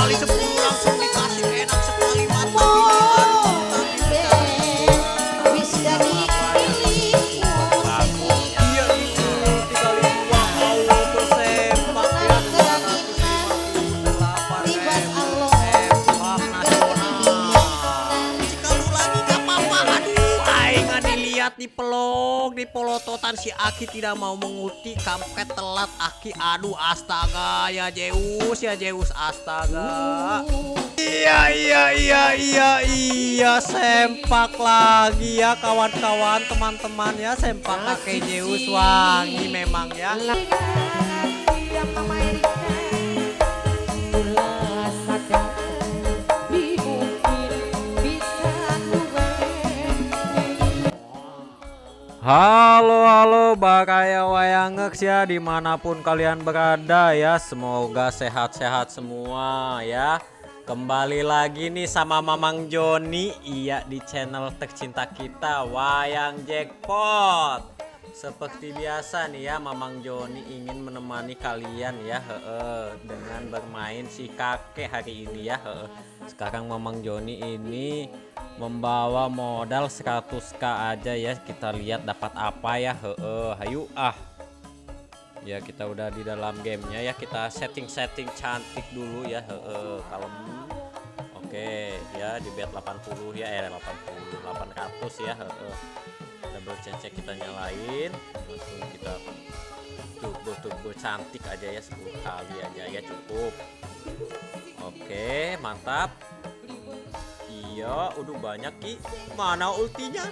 kali 10 si Aki tidak mau mengulti kampret telat Aki aduh astaga ya Zeus ya Zeus astaga Iya iya iya iya iya sempak lagi ya kawan-kawan teman-teman ya sempak kakek Zeus wangi memang ya Halo halo Bakaya Wayangeks ya di mana pun kalian berada ya. Semoga sehat-sehat semua ya. Kembali lagi nih sama Mamang Joni iya di channel tercinta kita Wayang Jackpot. Seperti biasa nih ya Mamang Joni ingin menemani kalian ya heeh, dengan bermain si kakek hari ini ya heeh. sekarang Mamang Joni ini membawa modal 100k aja ya. Kita lihat dapat apa ya. Heeh hayu ah. Ya kita udah di dalam gamenya ya. Kita setting-setting cantik dulu ya. Heeh kalem. Oke ya di bet 80 ya. Eh 80 800 ya. Heeh. Double cecek kita nyalain. Langsung kita turbo cantik aja ya. 10 kali aja ya cukup. Oke mantap Iya, udah banyak ki. Mana ultinya?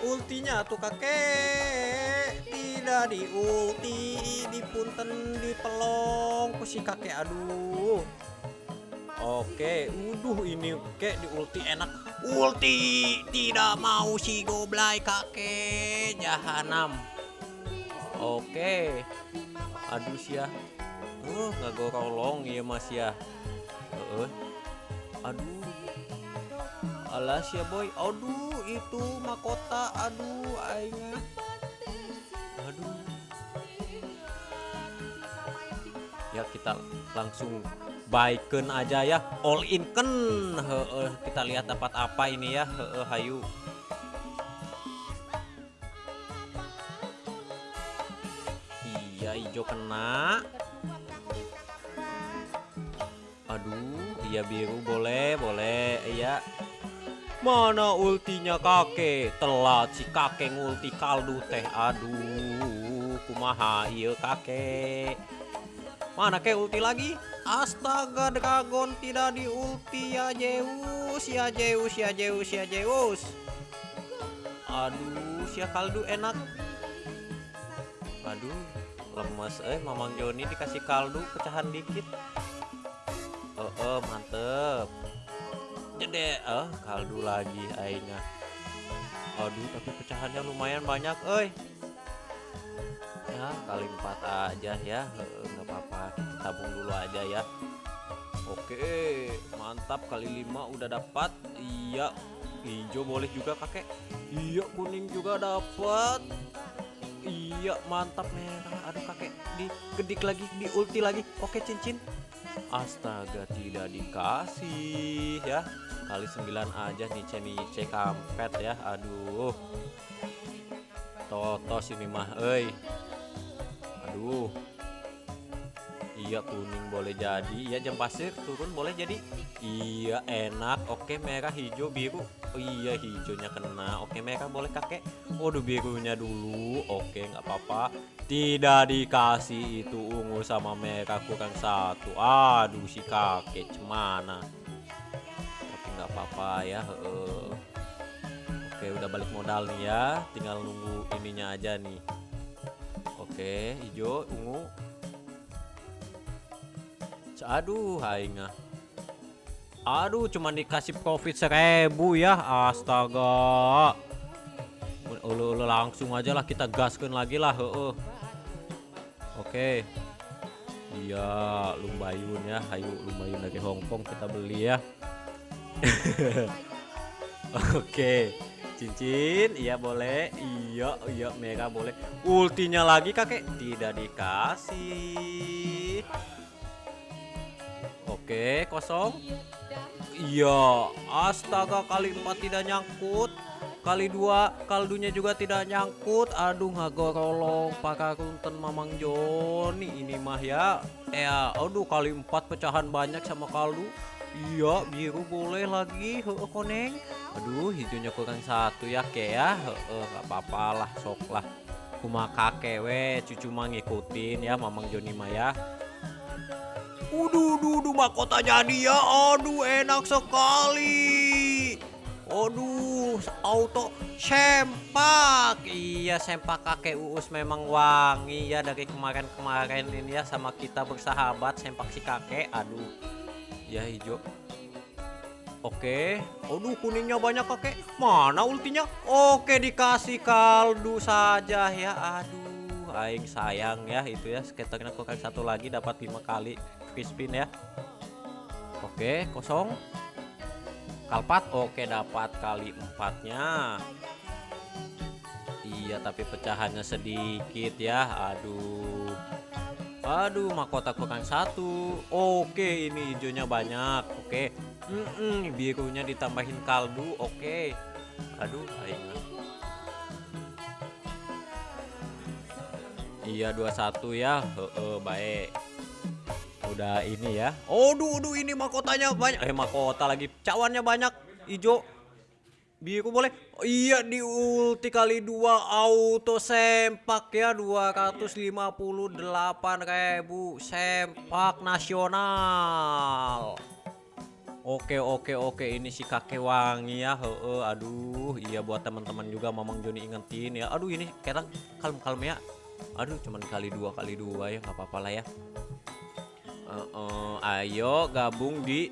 Ultinya tuh kakek tidak di ulti, di punten, di pelong, si kakek aduh. Oke, uduh ini kek di ulti enak. Ulti tidak mau si goblay kakek jahanam. Oke. Aduh sia. Uh, nggak gorolong ya Mas ya. Heeh. Aduh. Alas ya boy. Aduh, itu mahkota. Aduh, aingnya. Aduh. Ya kita langsung baiken aja ya. All in kan. Heeh, kita lihat dapat apa ini ya. Heeh, hayu. Iya, hijau kena. Aduh, iya biru boleh, boleh. Iya. Mana ultinya kakek? Telat si kakek ngulti kaldu teh. Aduh, kumaha iya kakek. Mana kek ulti lagi? Astaga, dragon tidak di ulti ya Zeus, ya Zeus, ya Zeus, ya Zeus. Aduh, si kaldu enak. Aduh, lemes eh Mamang Joni dikasih kaldu pecahan dikit. Oh, oh mantep. Jede, eh kaldu lagi aingnya. Aduh, tapi pecahannya lumayan banyak, euy. Ya, kali empat aja ya, eh, nggak apa-apa. Tabung dulu aja ya. Oke, mantap kali lima udah dapat. Iya, hijau boleh juga kakek. Iya, kuning juga dapat. Iya, mantap merah. Aduh kakek, digedik lagi, di ulti lagi. Oke, cincin. Astaga tidak dikasih ya. Kali 9 aja nih nice kampet ya. Aduh. Totos ini mah aduh iya kuning boleh jadi. Iya jam pasir turun boleh jadi. Iya enak. Oke merah hijau biru. Oh, iya hijaunya kena. Oke merah boleh kakek. Waduh birunya dulu. Oke nggak apa-apa. Tidak dikasih itu ungu sama merah kurang satu. Aduh si kakek cemana? Tapi nggak apa-apa ya oke udah balik modal nih ya. Tinggal nunggu ininya aja nih. Oke hijau ungu aduh haingah aduh cuman dikasih profit seribu ya astaga. Ulu ulu langsung aja lah kita gaskan lagi lah oke. Iya lumbayun ya. Hayu lumbayun dari Hongkong kita beli ya. Oke. Cincin iya boleh. Iya iya merah boleh. Ultinya lagi kakek. Tidak dikasih oke kosong. Iya, astaga kali empat tidak nyangkut. Kali dua kaldunya juga tidak nyangkut. Aduh ngagorolong pakakunten Mamang Joni ini mah ya. Ya, aduh kali empat pecahan banyak sama kaldu. Iya, biru boleh lagi. Heeh, koneng. Aduh, hijaunya kurang satu ya, ke ya. Heeh, gak apa-apa lah, sok lah. Kuma kakek we, cucu mah ngikutin ya Mamang Joni mah ya. Uduh, duh, duh, mahkota jadi ya. Aduh, enak sekali. Aduh, auto sempak. Iya, sempak kakek Uus memang wangi ya dari kemarin-kemarin ini ya sama kita bersahabat sempak si kakek. Aduh. Ya hijau. Oke. Aduh, kuningnya banyak kakek. Mana ultinya? Oke, dikasih kaldu saja ya. Aduh, aing sayang ya itu ya. Skaternya kurang satu lagi dapat lima kali free spin ya. Oke, kosong. Kalpat, oke dapat kali empatnya. Iya, tapi pecahannya sedikit ya. Aduh. Aduh, mahkota kurang satu. Oke, ini hijaunya banyak. Oke. Mm-mm, birunya ditambahin kaldu. Oke. Aduh, aing. Iya, 21 ya. Heeh, baik udah ini ya. Oh, duh, duh ini mahkotanya banyak. Eh, mahkota lagi. Cawannya banyak. Ijo. Biru boleh. Oh, iya di ulti kali dua auto sempak ya 258 ribu sempak nasional. Oke oke oke ini si kakek wangi ya. Heeh, aduh, iya buat teman-teman juga Mamang Joni ingetin ya. Aduh ini kadang kalem-kalem ya. Aduh cuman kali dua kali dua ya nggak apa-apa lah ya. Uh, uh, ayo gabung di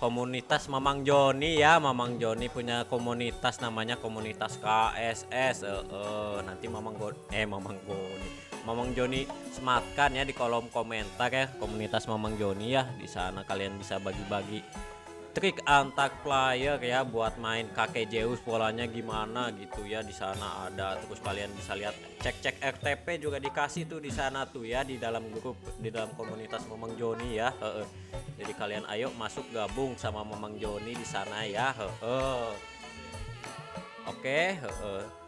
komunitas Mamang Joni ya. Mamang Joni punya komunitas namanya komunitas KSS uh, uh, nanti Mamang Go eh Mamang Joni Mamang Joni sematkan ya di kolom komentar ya. Komunitas Mamang Joni ya. Di sana kalian bisa bagi-bagi trik antar player ya buat main kakek Zeus polanya gimana gitu ya di sana ada terus kalian bisa lihat cek-cek RTP juga dikasih tuh di sana tuh ya di dalam grup di dalam komunitas Mamang Joni ya Heeh. jadi kalian ayo masuk gabung sama Mamang Joni di sana ya oke Heeh.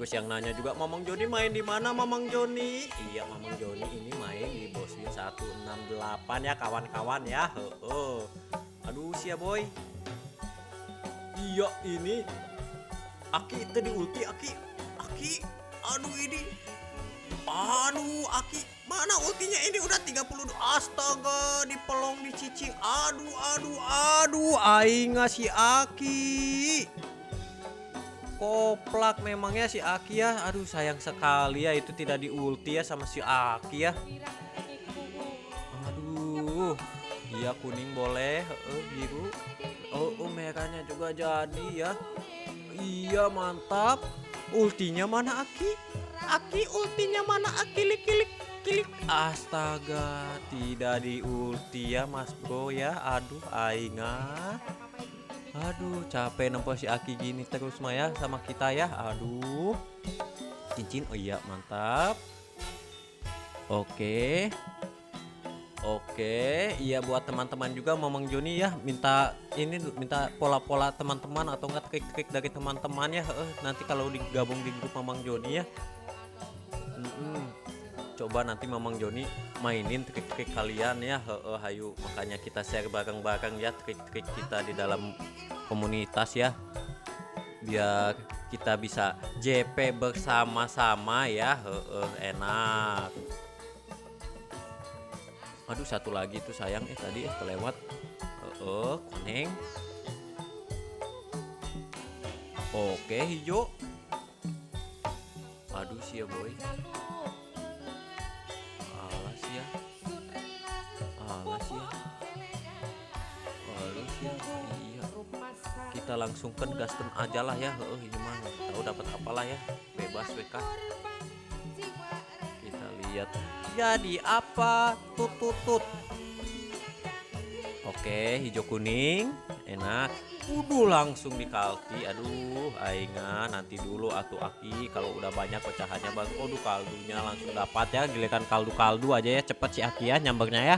Terus yang nanya juga Mamang Joni main di mana Mamang Joni? Iya Mamang Joni ini main di Boswin 168 ya kawan-kawan ya. Heeh. aduh sia boy. Iya ini. Aki itu di ulti Aki. Aki aduh ini. Aduh Aki. Mana ultinya? Ini udah 32 astaga dipelong dicicing. Aduh aduh aduh. Aing si Aki koplak memangnya si Aki ya. Aduh sayang sekali ya itu tidak di ulti ya sama si Aki ya. Aduh iya kuning boleh. Eh, biru. Oh, oh merahnya juga jadi ya. Iya mantap. Ultinya mana Aki? Aki ultinya mana Aki? Kilik kilik astaga tidak di ulti ya mas bro ya. Aduh aingah Aduh, capek nempuh si Aki gini terus Maya sama kita ya. Aduh. Cincin. Oh iya, mantap. Oke. Oke, iya buat teman-teman juga Mamang Joni ya minta ini minta pola-pola teman-teman atau enggak trik-trik dari teman-teman ya. Eh, nanti kalau digabung di grup Mamang Joni ya. Coba nanti Mamang Joni mainin trik-trik kalian ya. Heeh, hayu makanya kita share bareng-bareng ya trik-trik kita di dalam komunitas ya. Biar kita bisa JP bersama-sama ya. Heeh, enak. Aduh satu lagi tuh sayang eh tadi eh kelewat. Heeh, koneng. Oke, hijau. Aduh sia boy. Kita langsung kan gaskan aja lah ya. Heeh, ini mah tahu dapat apalah ya. Bebas WK. Kita lihat jadi apa tut tut tut. Oke, hijau kuning, enak. Udah langsung dikalti. Aduh, aingan nanti dulu atuh aki kalau udah banyak pecahannya bagus. Aduh, kaldunya langsung dapat ya. Giliran kaldu-kaldu aja ya cepet si Aki ya nyambernya ya.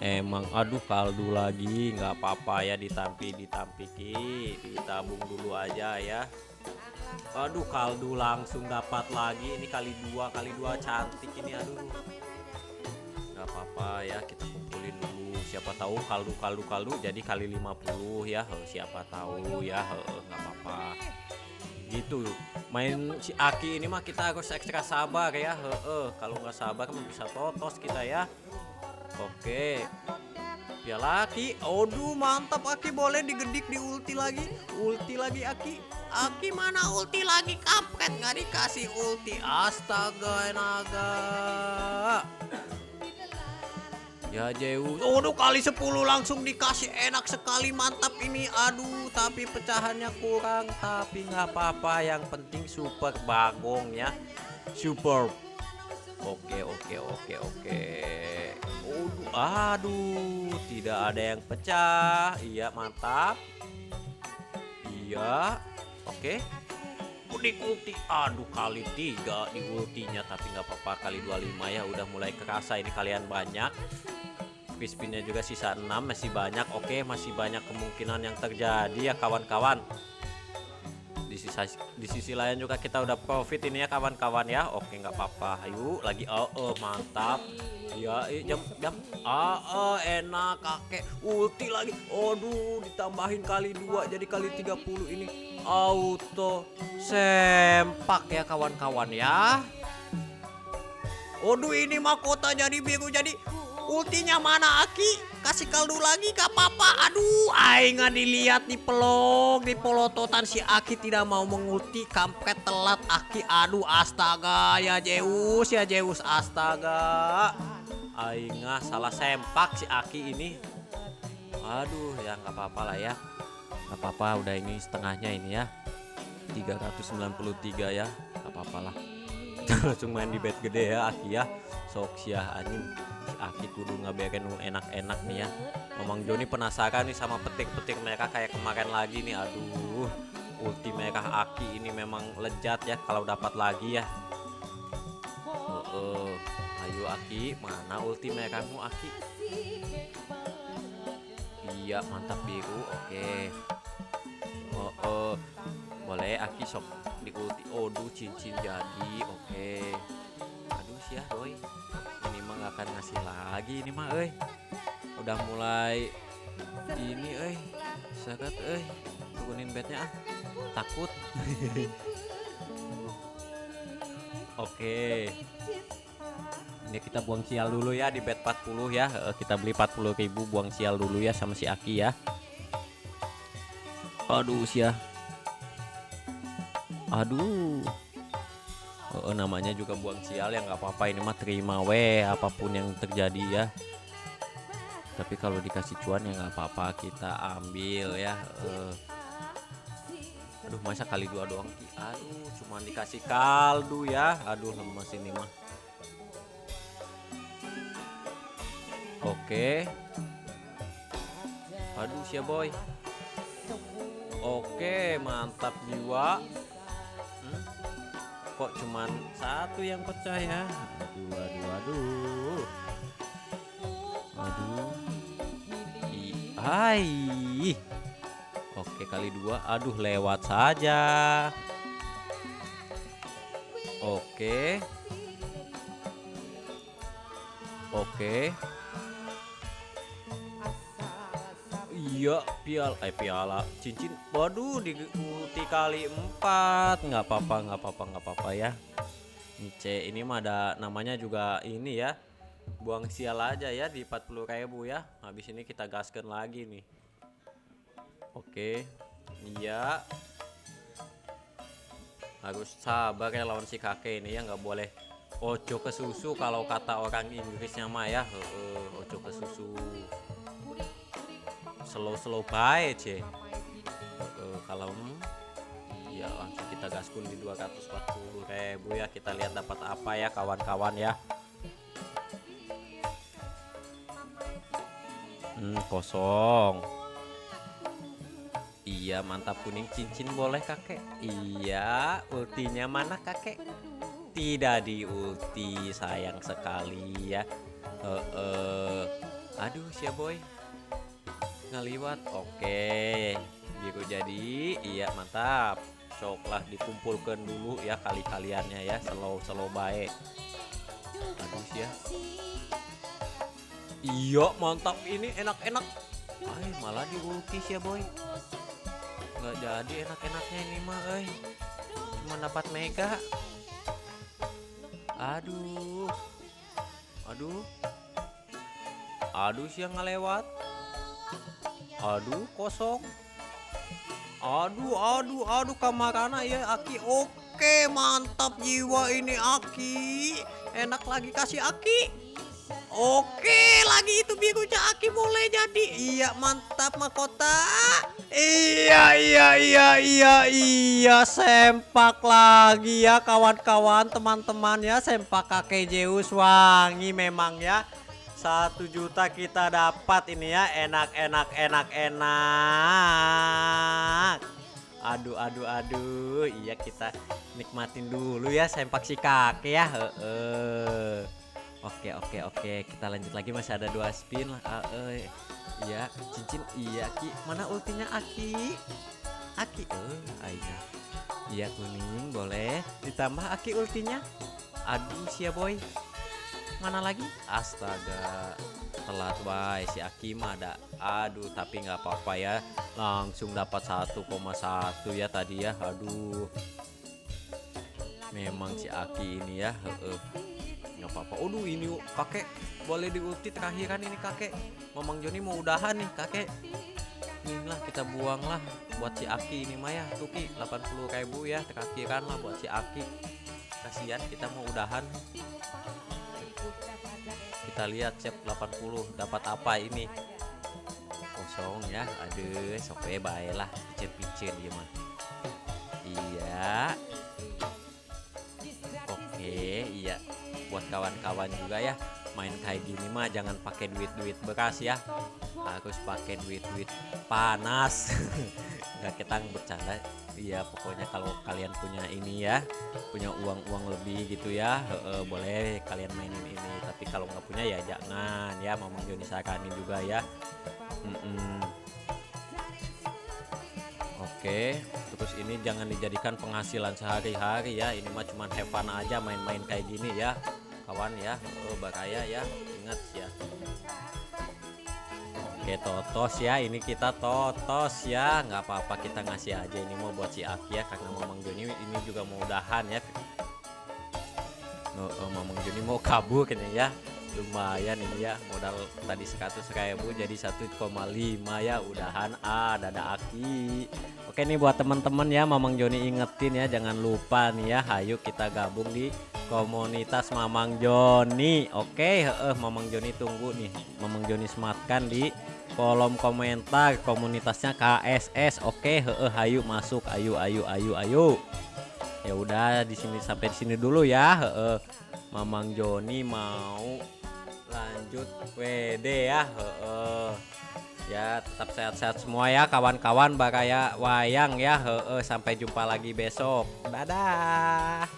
Emang aduh kaldu lagi nggak apa-apa ya ditampi ditampiki ditabung dulu aja ya. Aduh kaldu langsung dapat lagi ini kali dua kali dua cantik ini aduh. Nggak apa-apa ya kita kumpulin dulu. Siapa tahu kaldu kaldu kaldu jadi kali 50 ya. Siapa tahu ya nggak apa-apa. Gitu. Main si Aki ini mah kita harus ekstra sabar ya kalau nggak sabar mah bisa totos kita ya oke. Ya laki. Aduh mantap Aki. Boleh digedik di ulti lagi. Ulti lagi Aki. Aki mana ulti lagi? Kampret nggak dikasih ulti. Astaga naga Ya Zeus Aduh kali 10 langsung dikasih. Enak sekali mantap ini. Aduh tapi pecahannya kurang. Tapi nggak apa-apa. Yang penting super bagong ya. Super. Oke oke oke oke Aduh, aduh tidak ada yang pecah. Iya mantap. Iya Oke. Di ulti aduh kali tiga di ultinya tapi nggak apa-apa. Kali 25 ya udah mulai kerasa ini kalian banyak. Crispinnya juga sisa 6 masih banyak. Oke masih banyak kemungkinan yang terjadi ya kawan-kawan. Di sisa di sisi lain juga kita udah profit ini ya kawan-kawan ya. Oke nggak apa-apa. Ayo lagi. Oh, oh mantap ya eh, jam jam. Ah ah, enak kakek. Ulti lagi. Aduh ditambahin kali dua jadi kali 30 ini. Auto sempak ya kawan-kawan ya. Aduh ini mahkota jadi biru. Jadi ultinya mana Aki? Kasih kaldu lagi gak apa-apa aduh aing dilihat di pelong di polototan. Si Aki tidak mau mengulti. Kampret telat Aki. Aduh astaga ya Zeus ya Zeus. Astaga aing nggak salah sempak si Aki ini. Aduh ya nggak apa-apa lah ya. Nggak apa-apa udah ini setengahnya ini ya. 393 ya nggak apa-apa lah. Langsung main di bed gede ya Aki ya. Sok sia anjing. Si Aki kudu ngabiarin nu enak-enak nih ya. Mamang Joni penasaran nih sama petik-petik mereka kayak kemarin lagi nih. Aduh ulti mereka Aki ini memang lejat ya kalau dapat lagi ya. Ayo Aki mana ulti mereka mu Aki? Iya mantap biru. Oke. Oh, oh. boleh Aki sok di ulti Aduh cincin jadi. Oke. Aduh sih ya boy ini mah gak akan ngasih lagi ini mah eh udah mulai ini eh sakat eh turunin bednya ah. Takut. Oke ini kita buang sial dulu ya di bed 40 ya. Eh, kita beli 40.000 buang sial dulu ya sama si Aki ya. Aduh ya aduh. Oh, namanya juga buang sial ya nggak apa-apa. Ini mah terima weh apa pun yang terjadi ya. Tapi kalau dikasih cuan ya nggak apa-apa kita ambil ya. Eh. aduh masa kali dua doang? Aduh cuma dikasih kaldu ya. Aduh lemes ini mah oke. Aduh siap boy. Oke mantap jiwa. Hmm? kok cuman satu yang pecah ya? Aduh aduh aduh. Aduh. Hai. Oke kali dua. Aduh lewat saja. Oke. Oke Iya, piala, eh piala, cincin. Waduh, di ulti kali empat, nggak apa-apa, nggak apa-apa, nggak apa-apa ya. Ini C, ini mah ada namanya juga ini ya. Buang sial aja ya di 40 ribu ya. Habis ini kita gaskan lagi nih. Oke, iya. Harus sabar ya lawan si kakek ini ya, nggak boleh ojo ke susu kalau kata orang Inggrisnya mah ya. Ojo ke susu slow slow baik Eh, kalau ya langsung kita gaskun di 240 ribu ya. Kita lihat dapat apa ya kawan-kawan ya. Hmm, kosong. Iya mantap kuning cincin boleh kakek. Iya ultinya mana kakek? Tidak di ulti sayang sekali ya. Eh, eh. aduh siap boy ngaliwat oke biru jadi. Iya mantap. Coklah dikumpulkan dulu ya kali-kaliannya ya slow slow baik aduh ya. Iya mantap. Ini enak-enak. Ay malah diulkis ya boy. Nggak jadi enak-enaknya ini mah eh cuma dapat mega. Aduh. Aduh. Aduh siang ngelewat aduh kosong. Aduh aduh aduh kamarana ya Aki. Oke mantap jiwa ini Aki. Enak lagi kasih Aki. Oke lagi itu birunya Aki mulai jadi. Iya mantap mahkota Iya iya iya iya iya Sempak lagi ya kawan-kawan teman-teman ya Sempak kakek Zeus wangi memang ya satu juta kita dapat ini ya enak enak enak enak. Aduh aduh aduh. Iya kita nikmatin dulu ya sempak si kakek ya. Heeh. oke oke oke. Kita lanjut lagi masih ada dua spin lah. Iya cincin. Iya ki. Mana ultinya aki? Aki. Eh ayo. Iya kuning boleh. Ditambah aki ultinya. Aduh sia boy mana lagi? Astaga telat wae si Aki mah ada. Aduh tapi nggak apa-apa ya. Langsung dapat 1,1 ya tadi ya. Aduh. Memang si Aki ini ya nggak apa-apa. Aduh ini kakek boleh diulti terakhiran ini kakek. Mamang Joni mau udahan nih kakek. Ini lah kita buang lah buat si Aki ini mah ya. Tuki 80.000 ya terakhiran lah buat si Aki. Kasihan kita mau udahan kita lihat cep 80 dapat apa ini? Kosong ya aduh sope baik lah picen-picen dia mah. Iya. Oke iya. Buat kawan-kawan juga ya main kayak gini mah jangan pakai duit-duit bekas ya. Harus pakai duit-duit panas. Nggak kita bercanda iya pokoknya kalau kalian punya ini ya punya uang-uang lebih gitu ya heeh, boleh kalian mainin ini tapi kalau nggak punya ya jangan ya Mamang Joni saranin juga ya Mm-mm. Oke, terus ini jangan dijadikan penghasilan sehari-hari ya. Ini mah cuman have fun aja main-main kayak gini ya, kawan ya. Oh, bahaya ya, ingat ya. Oke, totos ya. Ini kita totos ya. nggak apa-apa kita ngasih aja ini mau buat si Aki ya, karena Mamang Joni ini juga mau udahan ya. Oh, oh, Mamang Joni mau kabur ini ya lumayan ini ya modal tadi 100 ribu jadi 1,5 ya udahan ah dada aki oke nih buat teman-teman ya Mamang Joni ingetin ya jangan lupa nih ya hayu kita gabung di komunitas Mamang Joni. Oke heeh Mamang Joni tunggu nih. Mamang Joni sematkan di kolom komentar komunitasnya KSS oke heeh hayu masuk. Ayo ayo ayo ayo. Ya udah di sini sampai di sini dulu ya. Heeh Mamang Joni mau lanjut WD ya. Heeh. Ya tetap sehat-sehat semua ya kawan-kawan bakaya wayang ya. Heeh sampai jumpa lagi besok. Dadah